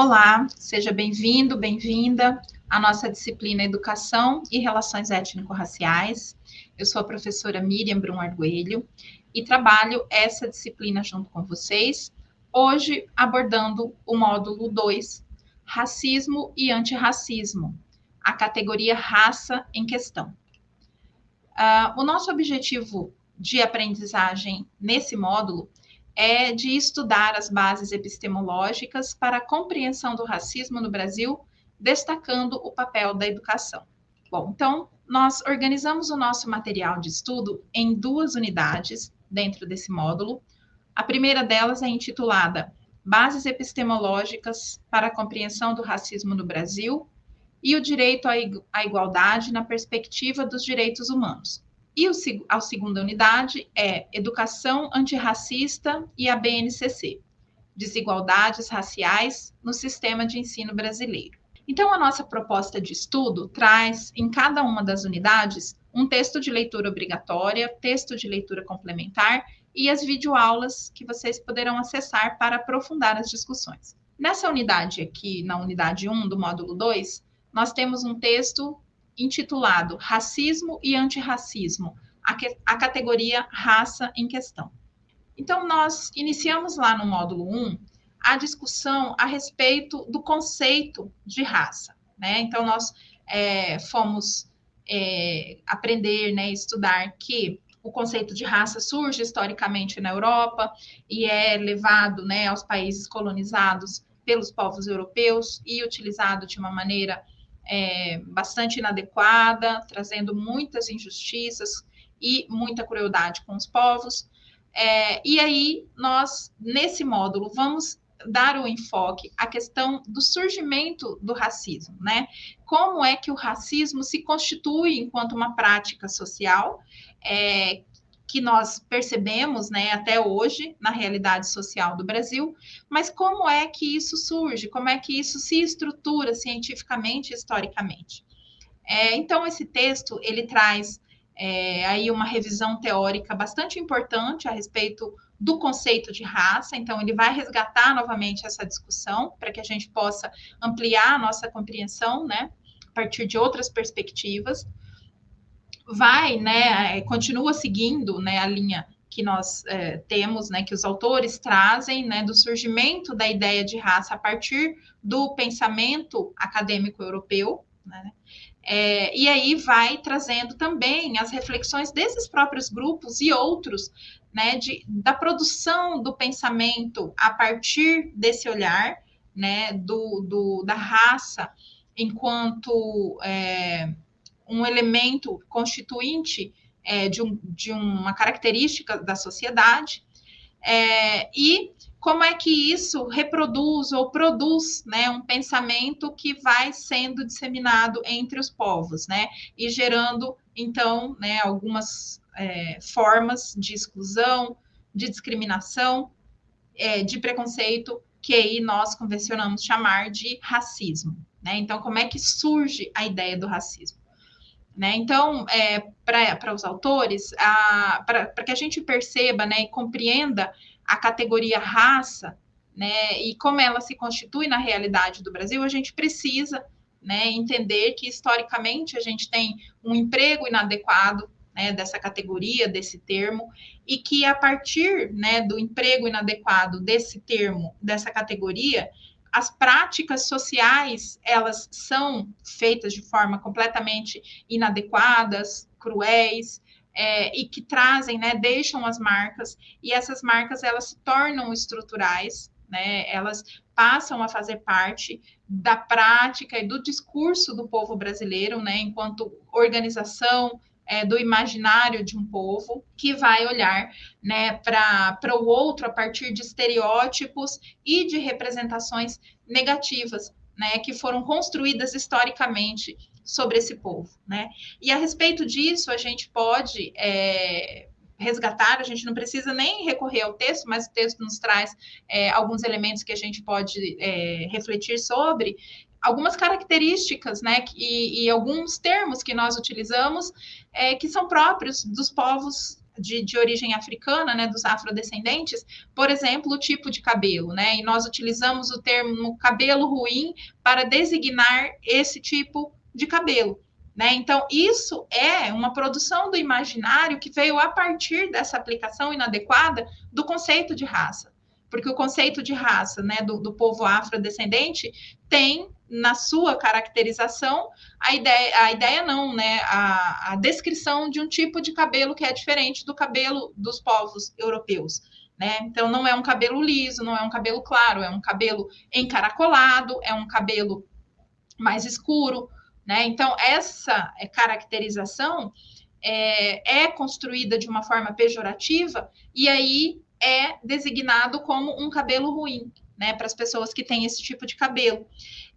Olá, seja bem-vindo, bem-vinda à nossa disciplina Educação e Relações Étnico-Raciais. Eu sou a professora Miriam Brum Arguelho e trabalho essa disciplina junto com vocês, hoje abordando o módulo 2, Racismo e Antirracismo, a categoria raça em questão. Uh, o nosso objetivo de aprendizagem nesse módulo é de estudar as bases epistemológicas para a compreensão do racismo no Brasil, destacando o papel da educação. Bom, então, nós organizamos o nosso material de estudo em duas unidades dentro desse módulo. A primeira delas é intitulada Bases epistemológicas para a compreensão do racismo no Brasil e o direito à igualdade na perspectiva dos direitos humanos. E o, a segunda unidade é Educação Antirracista e a BNCC, Desigualdades Raciais no Sistema de Ensino Brasileiro. Então, a nossa proposta de estudo traz, em cada uma das unidades, um texto de leitura obrigatória, texto de leitura complementar e as videoaulas que vocês poderão acessar para aprofundar as discussões. Nessa unidade aqui, na unidade 1 do módulo 2, nós temos um texto intitulado Racismo e Antirracismo, a, que, a categoria raça em questão. Então, nós iniciamos lá no módulo 1 a discussão a respeito do conceito de raça. Né? Então, nós é, fomos é, aprender, né, estudar que o conceito de raça surge historicamente na Europa e é levado né, aos países colonizados pelos povos europeus e utilizado de uma maneira é, bastante inadequada, trazendo muitas injustiças e muita crueldade com os povos. É, e aí, nós, nesse módulo, vamos dar o enfoque à questão do surgimento do racismo, né? Como é que o racismo se constitui enquanto uma prática social é, que nós percebemos, né, até hoje na realidade social do Brasil, mas como é que isso surge, como é que isso se estrutura cientificamente, historicamente. É, então esse texto ele traz é, aí uma revisão teórica bastante importante a respeito do conceito de raça, então ele vai resgatar novamente essa discussão para que a gente possa ampliar a nossa compreensão, né, a partir de outras perspectivas vai, né, é, continua seguindo, né, a linha que nós é, temos, né, que os autores trazem, né, do surgimento da ideia de raça a partir do pensamento acadêmico europeu, né, é, e aí vai trazendo também as reflexões desses próprios grupos e outros, né, de, da produção do pensamento a partir desse olhar, né, do, do da raça enquanto é, um elemento constituinte é, de, um, de, uma característica da sociedade, é, e como é que isso reproduz ou produz né, um pensamento que vai sendo disseminado entre os povos, né, e gerando, então, né, algumas é, formas de exclusão, de discriminação, é, de preconceito, que aí nós convencionamos chamar de racismo. Né? Então, como é que surge a ideia do racismo? Né? Então, é, para os autores, para que a gente perceba né, e compreenda a categoria raça né, e como ela se constitui na realidade do Brasil, a gente precisa né, entender que, historicamente, a gente tem um emprego inadequado né, dessa categoria, desse termo, e que a partir né, do emprego inadequado desse termo, dessa categoria, as práticas sociais elas são feitas de forma completamente inadequadas, cruéis, é, e que trazem, né, deixam as marcas, e essas marcas elas se tornam estruturais, né, elas passam a fazer parte da prática e do discurso do povo brasileiro, né, enquanto organização, é, do imaginário de um povo que vai olhar né, para o outro a partir de estereótipos e de representações negativas, né, que foram construídas historicamente sobre esse povo, né? E a respeito disso, a gente pode é, resgatar, a gente não precisa nem recorrer ao texto, mas o texto nos traz é, alguns elementos que a gente pode é, refletir sobre, algumas características, né, e, e, alguns termos que nós utilizamos é, que são próprios dos povos de, de, origem africana, né, dos afrodescendentes, por exemplo, o tipo de cabelo, né? E nós utilizamos o termo cabelo ruim para designar esse tipo de cabelo. Né? Então, isso é uma produção do imaginário que veio a partir dessa aplicação inadequada do conceito de raça. Porque o conceito de raça né, do, do povo afrodescendente tem na sua caracterização a ideia, a ideia não, né? A, a descrição de um tipo de cabelo que é diferente do cabelo dos povos europeus. Né? Então, não é um cabelo liso, não é um cabelo claro, é um cabelo encaracolado, é um cabelo mais escuro, né? Então, essa é, caracterização é, é construída de uma forma pejorativa e aí é designado como um cabelo ruim, né, para as pessoas que têm esse tipo de cabelo.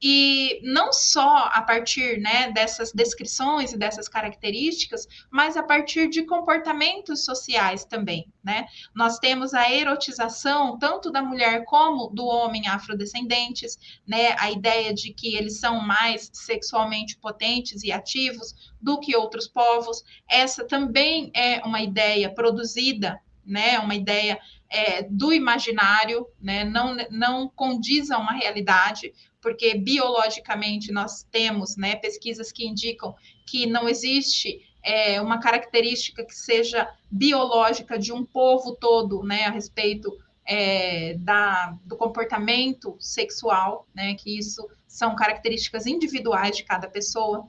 E não só a partir né, dessas descrições e dessas características, mas a partir de comportamentos sociais também. Né? Nós temos a erotização tanto da mulher como do homem afrodescendentes, né? a ideia de que eles são mais sexualmente potentes e ativos do que outros povos. Essa também é uma ideia produzida, né? uma ideia é, do imaginário, né? não, não condiz a uma realidade, porque biologicamente nós temos né, pesquisas que indicam que não existe é, uma característica que seja biológica de um povo todo né, a respeito é, da, do comportamento sexual, né, que isso são características individuais de cada pessoa.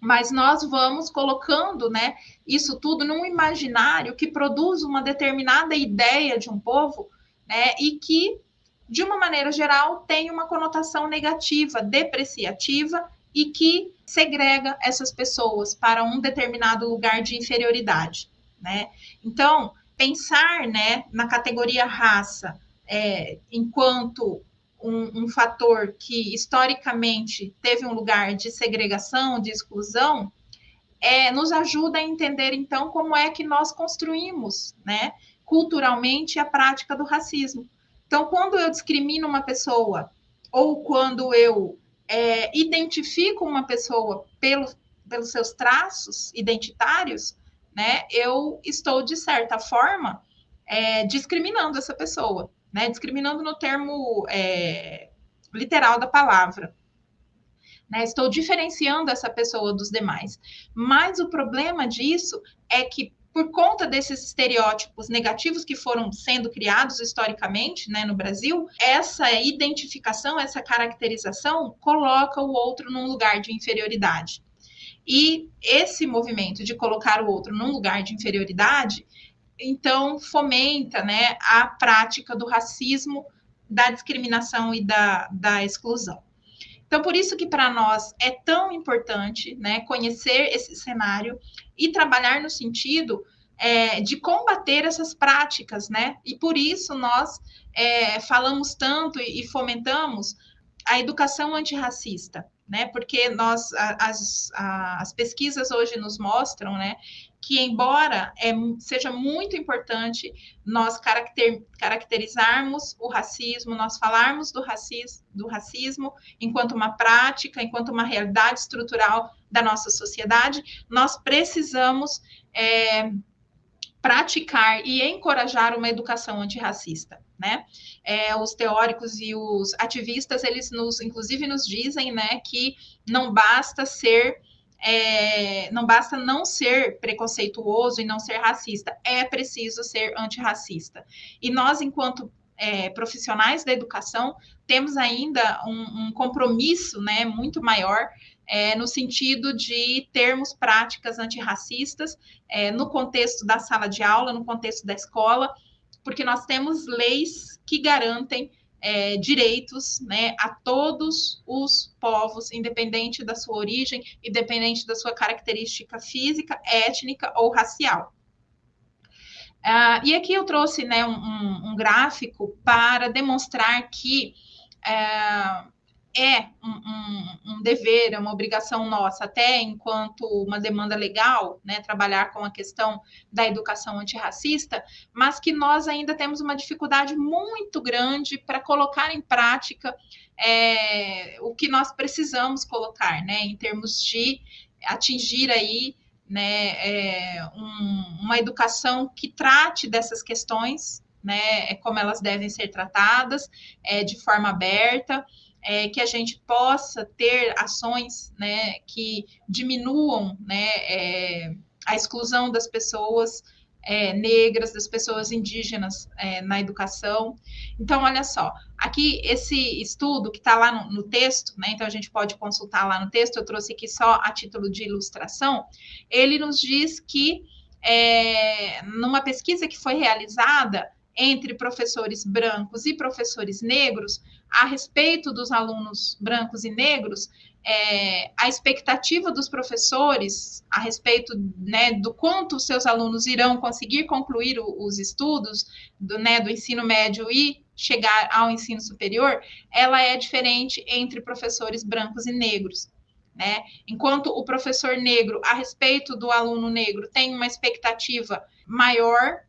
Mas nós vamos colocando né, isso tudo num imaginário que produz uma determinada ideia de um povo né, e que de uma maneira geral, tem uma conotação negativa, depreciativa e que segrega essas pessoas para um determinado lugar de inferioridade, né? Então, pensar, né, na categoria raça é, enquanto um, um, fator que historicamente teve um lugar de segregação, de exclusão, é, nos ajuda a entender então como é que nós construímos, né, culturalmente a prática do racismo. Então, quando eu discrimino uma pessoa ou quando eu é, identifico uma pessoa pelo, pelos seus traços identitários, né, eu estou, de certa forma, é, discriminando essa pessoa, né, discriminando no termo é, literal da palavra. Né, estou diferenciando essa pessoa dos demais. Mas o problema disso é que por conta desses estereótipos negativos que foram sendo criados historicamente né, no Brasil, essa identificação, essa caracterização coloca o outro num lugar de inferioridade. E esse movimento de colocar o outro num lugar de inferioridade, então fomenta né, a prática do racismo, da discriminação e da, da exclusão. Então, por isso que para nós é tão importante né, conhecer esse cenário e trabalhar no sentido é, de combater essas práticas, né? E por isso nós é, falamos tanto e fomentamos a educação antirracista, né? Porque nós as, as pesquisas hoje nos mostram, né, que embora é, seja muito importante nós caracter, caracterizarmos o racismo, nós falarmos do racismo, do racismo enquanto uma prática, enquanto uma realidade estrutural da nossa sociedade, nós precisamos é, praticar e encorajar uma educação antirracista, né? É, os teóricos e os ativistas, eles nos, inclusive, nos dizem, né, que não basta ser é, não basta não ser preconceituoso e não ser racista, é preciso ser antirracista. E nós, enquanto é, profissionais da educação, temos ainda um, um compromisso né, muito maior é, no sentido de termos práticas antirracistas é, no contexto da sala de aula, no contexto da escola, porque nós temos leis que garantem é, direitos né, a todos os povos, independente da sua origem, independente da sua característica física, étnica ou racial. Uh, e aqui eu trouxe né, um, um, gráfico para demonstrar que uh, é um, um, um, dever, é uma obrigação nossa, até enquanto uma demanda legal, né, trabalhar com a questão da educação antirracista, mas que nós ainda temos uma dificuldade muito grande para colocar em prática é, o que nós precisamos colocar, né, em termos de atingir aí né, é, um, uma educação que trate dessas questões, né, é como elas devem ser tratadas, é, de forma aberta, é, que a gente possa ter ações, né, que diminuam, né, é, a exclusão das pessoas é, negras, das pessoas indígenas é, na educação. Então, olha só, aqui esse estudo que está lá no, no, texto, né? Então a gente pode consultar lá no texto, eu trouxe aqui só a título de ilustração, ele nos diz que é, numa pesquisa que foi realizada entre professores brancos e professores negros a respeito dos alunos brancos e negros, é, a expectativa dos professores a respeito né, do quanto seus alunos irão conseguir concluir o, os estudos do, né, do ensino médio e chegar ao ensino superior, ela é diferente entre professores brancos e negros. Né? Enquanto o professor negro, a respeito do aluno negro, tem uma expectativa maior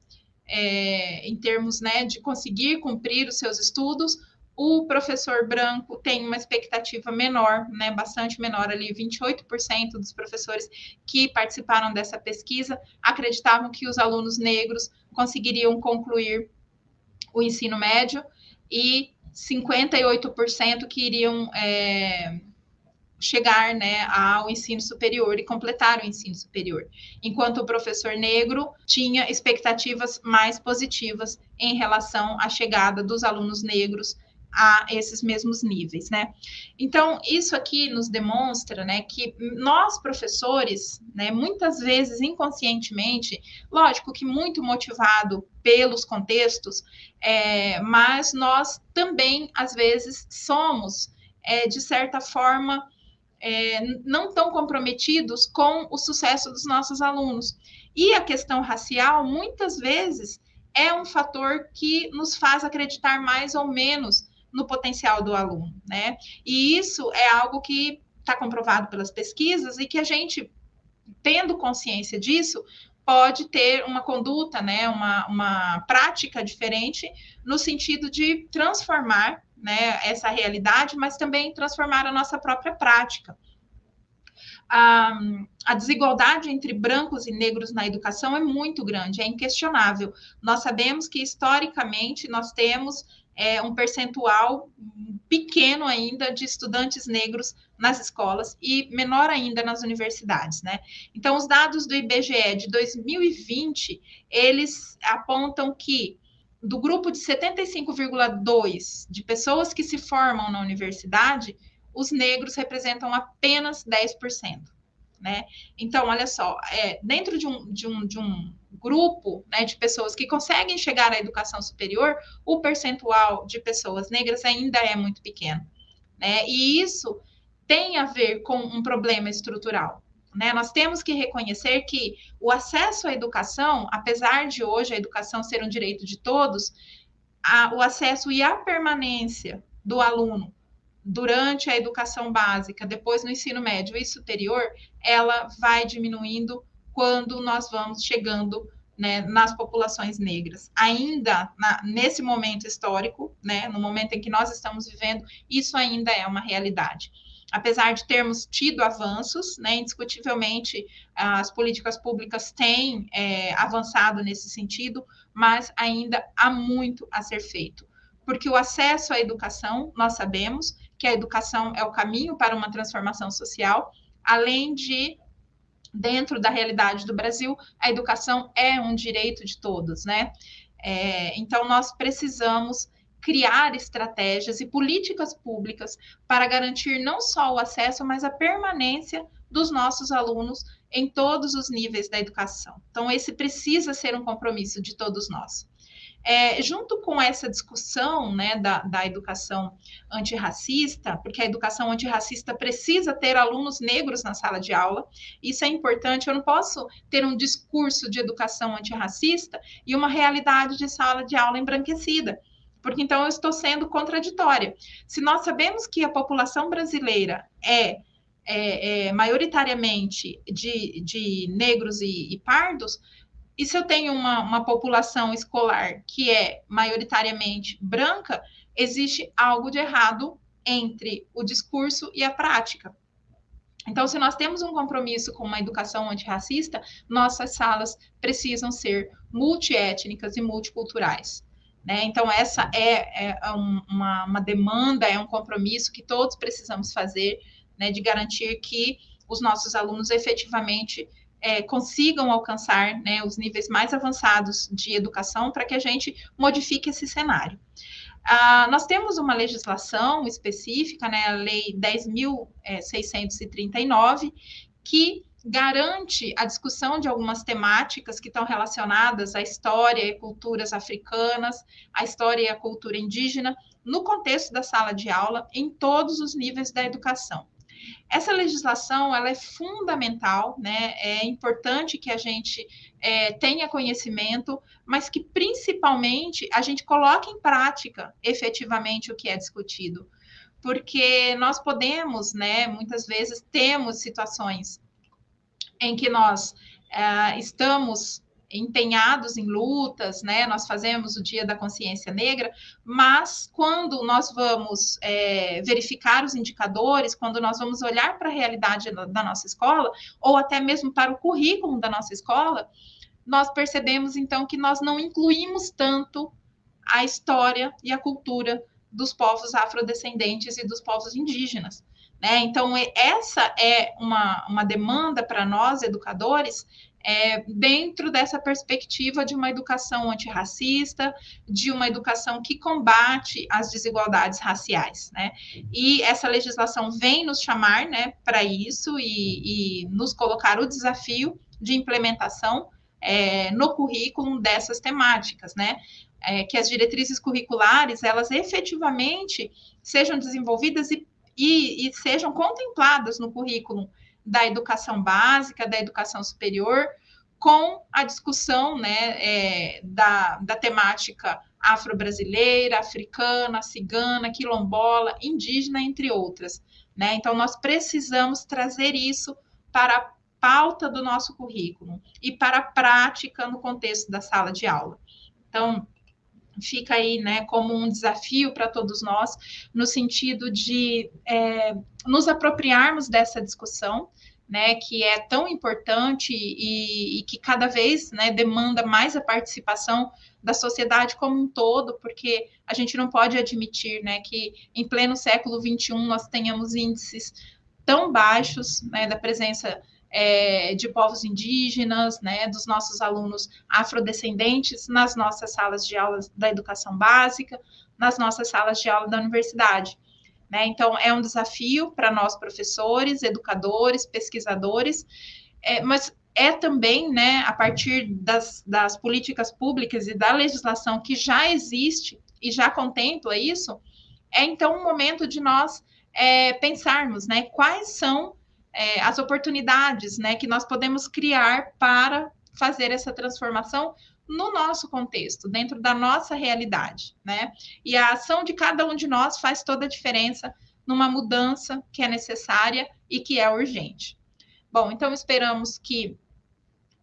é, em termos né, de conseguir cumprir os seus estudos, o professor branco tem uma expectativa menor, né, bastante menor ali, 28% dos professores que participaram dessa pesquisa acreditavam que os alunos negros conseguiriam concluir o ensino médio e 58% que iriam é, chegar né, ao ensino superior e completar o ensino superior, enquanto o professor negro tinha expectativas mais positivas em relação à chegada dos alunos negros a esses mesmos níveis, né? Então, isso aqui nos demonstra, né, que nós professores, né, muitas vezes inconscientemente, lógico que muito motivado pelos contextos, é, mas nós também, às vezes, somos, é, de certa forma, é, não tão comprometidos com o sucesso dos nossos alunos. E a questão racial, muitas vezes, é um fator que nos faz acreditar mais ou menos no potencial do aluno, né? E isso é algo que está comprovado pelas pesquisas e que a gente, tendo consciência disso, pode ter uma conduta, né, uma, uma prática diferente no sentido de transformar né, essa realidade, mas também transformar a nossa própria prática. A, a, desigualdade entre brancos e negros na educação é muito grande, é inquestionável. Nós sabemos que, historicamente, nós temos é, um percentual pequeno ainda de estudantes negros nas escolas e menor ainda nas universidades, né? Então, os dados do IBGE de 2020, eles apontam que do grupo de 75,2 de pessoas que se formam na universidade, os negros representam apenas 10%. Né? Então, olha só, é, dentro de um, de um, de um grupo né, de pessoas que conseguem chegar à educação superior, o percentual de pessoas negras ainda é muito pequeno. Né? E isso tem a ver com um problema estrutural. Né? Nós temos que reconhecer que o acesso à educação, apesar de hoje a educação ser um direito de todos, a, o acesso e a permanência do aluno durante a educação básica, depois no ensino médio e superior, ela vai diminuindo quando nós vamos chegando né, nas populações negras. Ainda na, nesse momento histórico, né, no momento em que nós estamos vivendo, isso ainda é uma realidade apesar de termos tido avanços, né, indiscutivelmente as políticas públicas têm é, avançado nesse sentido, mas ainda há muito a ser feito. Porque o acesso à educação, nós sabemos que a educação é o caminho para uma transformação social, além de, dentro da realidade do Brasil, a educação é um direito de todos, né? É, então, nós precisamos criar estratégias e políticas públicas para garantir não só o acesso, mas a permanência dos nossos alunos em todos os níveis da educação. Então, esse precisa ser um compromisso de todos nós. É, junto com essa discussão né, da, da educação antirracista, porque a educação antirracista precisa ter alunos negros na sala de aula, isso é importante. Eu não posso ter um discurso de educação antirracista e uma realidade de sala de aula embranquecida porque então eu estou sendo contraditória. Se nós sabemos que a população brasileira é, é, é maioritariamente de, de negros e, e, pardos, e se eu tenho uma, uma população escolar que é maioritariamente branca, existe algo de errado entre o discurso e a prática. Então, se nós temos um compromisso com uma educação antirracista, nossas salas precisam ser multiétnicas e multiculturais. Né? Então, essa é, é uma, uma, demanda, é um compromisso que todos precisamos fazer, né, de garantir que os nossos alunos efetivamente é, consigam alcançar né, os níveis mais avançados de educação para que a gente modifique esse cenário. Ah, nós temos uma legislação específica, né, a Lei 10.639, que garante a discussão de algumas temáticas que estão relacionadas à história e culturas africanas, à história e à cultura indígena, no contexto da sala de aula, em todos os níveis da educação. Essa legislação ela é fundamental, né? É importante que a gente é, tenha conhecimento, mas que principalmente a gente coloque em prática efetivamente o que é discutido. Porque nós podemos, né, muitas vezes temos situações em que nós é, estamos empenhados em lutas, né? Nós fazemos o Dia da Consciência Negra, mas quando nós vamos é, verificar os indicadores, quando nós vamos olhar para a realidade da nossa escola, ou até mesmo para o currículo da nossa escola, nós percebemos então que nós não incluímos tanto a história e a cultura dos povos afrodescendentes e dos povos indígenas. Né? Então, essa é uma, uma demanda para nós, educadores, é, dentro dessa perspectiva de uma educação antirracista, de uma educação que combate as desigualdades raciais, né? E essa legislação vem nos chamar, né, para isso e, e, nos colocar o desafio de implementação é, no currículo dessas temáticas, né? É, que as diretrizes curriculares elas efetivamente sejam desenvolvidas e, e, e sejam contempladas no currículo da educação básica, da educação superior, com a discussão né, é, da, da temática afro-brasileira, africana, cigana, quilombola, indígena, entre outras. Né? Então, nós precisamos trazer isso para a pauta do nosso currículo e para a prática no contexto da sala de aula. Então, fica aí né, como um desafio para todos nós, no sentido de é, nos apropriarmos dessa discussão, né, que é tão importante e, e, que cada vez né, demanda mais a participação da sociedade como um todo, porque a gente não pode admitir né, que em pleno século XXI nós tenhamos índices tão baixos né, da presença é, de povos indígenas, né, dos nossos alunos afrodescendentes nas nossas salas de aula da educação básica, nas nossas salas de aula da universidade. Né? Então, é um desafio para nós, professores, educadores, pesquisadores, é, mas é também, né, a partir das, das políticas públicas e da legislação que já existe e já contempla isso, é então um momento de nós é, pensarmos, né, quais são é, as oportunidades, né, que nós podemos criar para fazer essa transformação no nosso contexto, dentro da nossa realidade, né? E a ação de cada um de nós faz toda a diferença numa mudança que é necessária e que é urgente. Bom, então esperamos que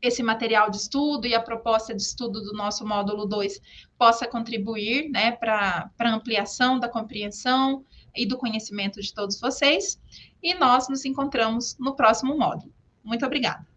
esse material de estudo e a proposta de estudo do nosso módulo 2 possa contribuir né, para a ampliação da compreensão e do conhecimento de todos vocês. E nós nos encontramos no próximo módulo. Muito obrigada.